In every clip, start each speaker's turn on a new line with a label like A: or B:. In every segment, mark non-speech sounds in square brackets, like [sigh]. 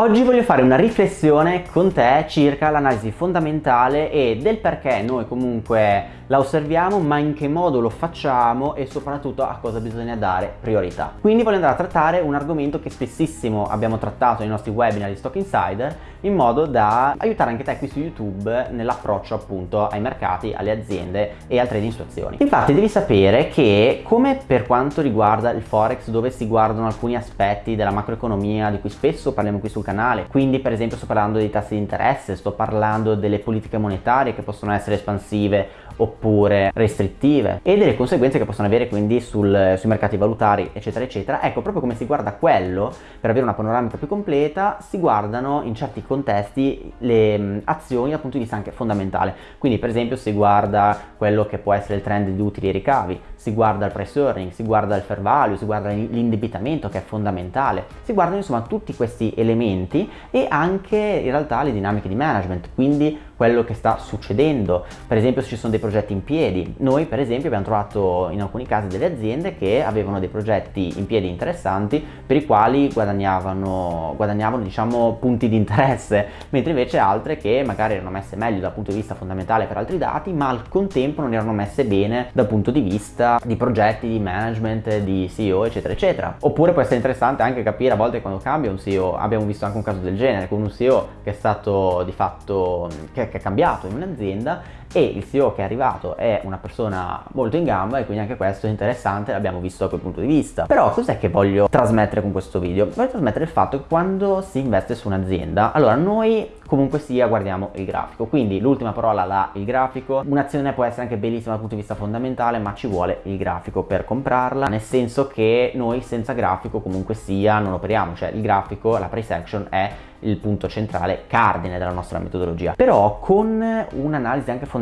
A: Oggi voglio fare una riflessione con te circa l'analisi fondamentale e del perché noi comunque la osserviamo ma in che modo lo facciamo e soprattutto a cosa bisogna dare priorità. Quindi voglio andare a trattare un argomento che spessissimo abbiamo trattato nei nostri webinar di Stock Insider in modo da aiutare anche te qui su YouTube nell'approccio appunto ai mercati, alle aziende e al trading su azioni. Infatti devi sapere che come per quanto riguarda il Forex dove si guardano alcuni aspetti della macroeconomia di cui spesso parliamo qui sul canale, quindi per esempio sto parlando dei tassi di interesse, sto parlando delle politiche monetarie che possono essere espansive oppure restrittive e delle conseguenze che possono avere quindi sul, sui mercati valutari eccetera eccetera. Ecco proprio come si guarda quello per avere una panoramica più completa si guardano in certi contesti le mh, azioni dal punto di vista anche fondamentale. Quindi per esempio si guarda quello che può essere il trend di utili e ricavi si guarda il price earning si guarda il fair value si guarda l'indebitamento che è fondamentale. Si guardano insomma tutti questi elementi e anche in realtà le dinamiche di management. Quindi quello che sta succedendo. Per esempio se ci sono dei progetti in piedi. Noi per esempio abbiamo trovato in alcuni casi delle aziende che avevano dei progetti in piedi interessanti per i quali guadagnavano, guadagnavano diciamo punti di interesse [laughs] mentre invece altre che magari erano messe meglio dal punto di vista fondamentale per altri dati ma al contempo non erano messe bene dal punto di vista di progetti, di management, di CEO eccetera eccetera. Oppure può essere interessante anche capire a volte quando cambia un CEO abbiamo visto anche un caso del genere con un CEO che è stato di fatto che che è cambiato in un'azienda e il CEO che è arrivato è una persona molto in gamba e quindi anche questo è interessante, l'abbiamo visto da quel punto di vista. Però cos'è che voglio trasmettere con questo video? Voglio trasmettere il fatto che quando si investe su un'azienda, allora noi comunque sia guardiamo il grafico, quindi l'ultima parola la il grafico, un'azione può essere anche bellissima dal punto di vista fondamentale ma ci vuole il grafico per comprarla, nel senso che noi senza grafico comunque sia non operiamo, cioè il grafico, la price action è il punto centrale cardine della nostra metodologia però con un'analisi anche fondamentale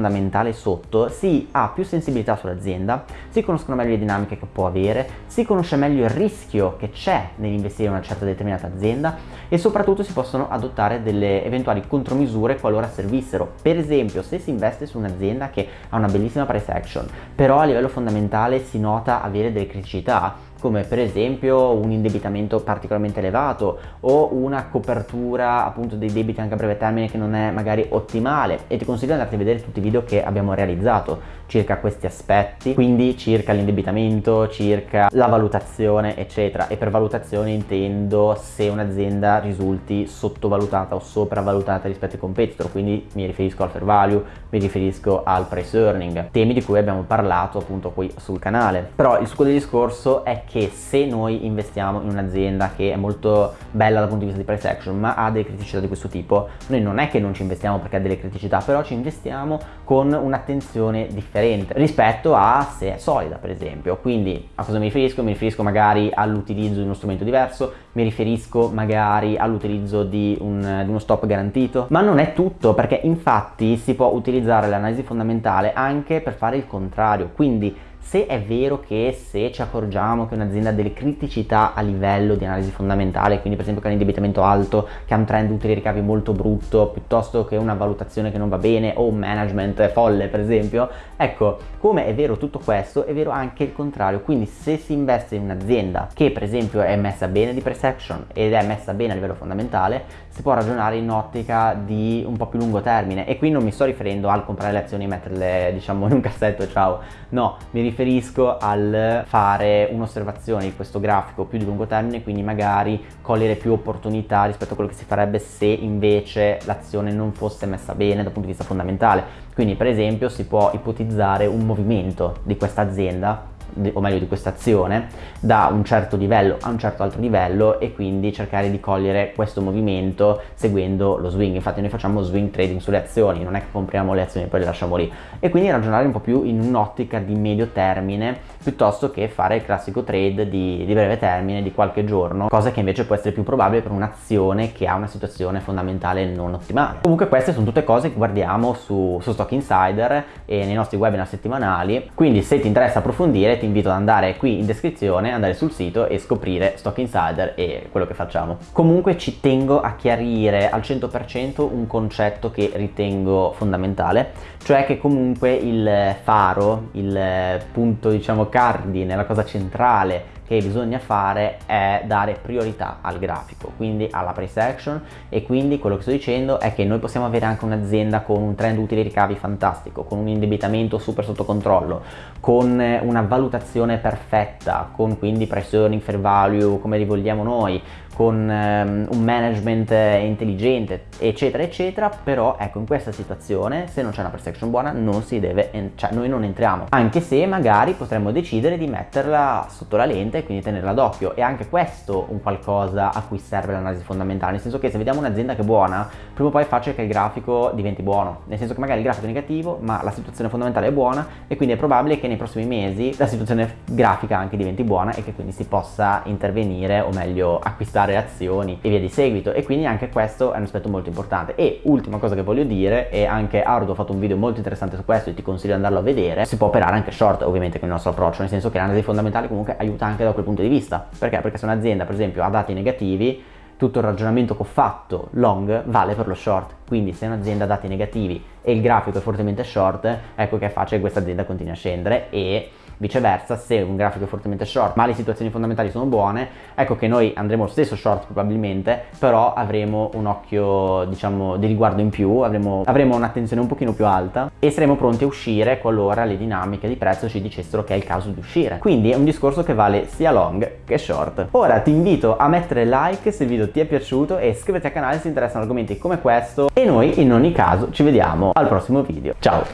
A: sotto si ha più sensibilità sull'azienda si conoscono meglio le dinamiche che può avere si conosce meglio il rischio che c'è nell'investire in una certa determinata azienda e soprattutto si possono adottare delle eventuali contromisure qualora servissero. Per esempio se si investe su un'azienda che ha una bellissima price action però a livello fondamentale si nota avere delle criticità come per esempio un indebitamento particolarmente elevato o una copertura appunto dei debiti anche a breve termine che non è magari ottimale. E ti consiglio di andarti a vedere tutti i video che abbiamo realizzato circa questi aspetti quindi circa l'indebitamento circa la valutazione eccetera. E per valutazione intendo se un'azienda risulti sottovalutata o sopravvalutata rispetto ai competitor. Quindi mi riferisco al fair value mi riferisco al price earning temi di cui abbiamo parlato appunto qui sul canale. Però il succo del discorso è che se noi investiamo in un'azienda che è molto bella dal punto di vista di price action ma ha delle criticità di questo tipo noi non è che non ci investiamo perché ha delle criticità però ci investiamo con un'attenzione differente rispetto a se è solida per esempio quindi a cosa mi riferisco? mi riferisco magari all'utilizzo di uno strumento diverso mi riferisco magari all'utilizzo di, un, di uno stop garantito ma non è tutto perché infatti si può utilizzare l'analisi fondamentale anche per fare il contrario quindi se è vero che se ci accorgiamo che un'azienda ha delle criticità a livello di analisi fondamentale, quindi per esempio che ha un indebitamento alto, che ha un trend utili ricavi molto brutto, piuttosto che una valutazione che non va bene o un management folle per esempio, ecco, come è vero tutto questo, è vero anche il contrario, quindi se si investe in un'azienda che per esempio è messa bene di price action ed è messa bene a livello fondamentale, si può ragionare in ottica di un po' più lungo termine. E qui non mi sto riferendo al comprare le azioni e metterle diciamo in un cassetto ciao, no, mi riferisco al fare un'osservazione di questo grafico più di lungo termine quindi magari cogliere più opportunità rispetto a quello che si farebbe se invece l'azione non fosse messa bene dal punto di vista fondamentale. Quindi per esempio si può ipotizzare un movimento di questa azienda o meglio di questa azione da un certo livello a un certo altro livello e quindi cercare di cogliere questo movimento seguendo lo swing. Infatti noi facciamo swing trading sulle azioni non è che compriamo le azioni e poi le lasciamo lì. E quindi ragionare un po' più in un'ottica di medio termine piuttosto che fare il classico trade di, di, breve termine di qualche giorno cosa che invece può essere più probabile per un'azione che ha una situazione fondamentale non ottimale. Comunque queste sono tutte cose che guardiamo su, su Stock Insider e nei nostri webinar settimanali. Quindi se ti interessa approfondire ti invito ad andare qui in descrizione, andare sul sito e scoprire Stock Insider e quello che facciamo. Comunque ci tengo a chiarire al 100% un concetto che ritengo fondamentale, cioè che comunque il faro, il punto diciamo cardine, la cosa centrale che bisogna fare è dare priorità al grafico, quindi alla price action. E quindi quello che sto dicendo è che noi possiamo avere anche un'azienda con un trend utili ricavi fantastico, con un indebitamento super sotto controllo, con una valutazione perfetta, con quindi price earning, fair value, come li vogliamo noi, con um, un management intelligente eccetera eccetera. Però ecco in questa situazione se non c'è una price action buona non si deve cioè noi non entriamo. Anche se magari potremmo decidere di metterla sotto la lente e quindi tenerla d'occhio e anche questo un qualcosa a cui serve l'analisi fondamentale nel senso che se vediamo un'azienda che è buona prima o poi è facile che il grafico diventi buono nel senso che magari il grafico è negativo ma la situazione fondamentale è buona e quindi è probabile che nei prossimi mesi la situazione grafica anche diventi buona e che quindi si possa intervenire o meglio acquistare azioni e via di seguito. E quindi anche questo è un aspetto molto importante. E ultima cosa che voglio dire e anche Ardo ha fatto un video molto interessante su questo e ti consiglio di andarlo a vedere si può operare anche short ovviamente con il nostro approccio nel senso che l'analisi fondamentale comunque aiuta anche da quel punto di vista perché? Perché se un'azienda per esempio ha dati negativi tutto il ragionamento che ho fatto long vale per lo short quindi se un'azienda ha dati negativi e il grafico è fortemente short ecco che è facile che questa azienda continui a scendere e Viceversa, se un grafico è fortemente short ma le situazioni fondamentali sono buone, ecco che noi andremo lo stesso short probabilmente, però avremo un occhio, diciamo, di riguardo in più, avremo, avremo un'attenzione un pochino più alta e saremo pronti a uscire qualora le dinamiche di prezzo ci dicessero che è il caso di uscire. Quindi è un discorso che vale sia long che short. Ora ti invito a mettere like se il video ti è piaciuto e iscriverti al canale se ti interessano argomenti come questo e noi in ogni caso ci vediamo al prossimo video. Ciao!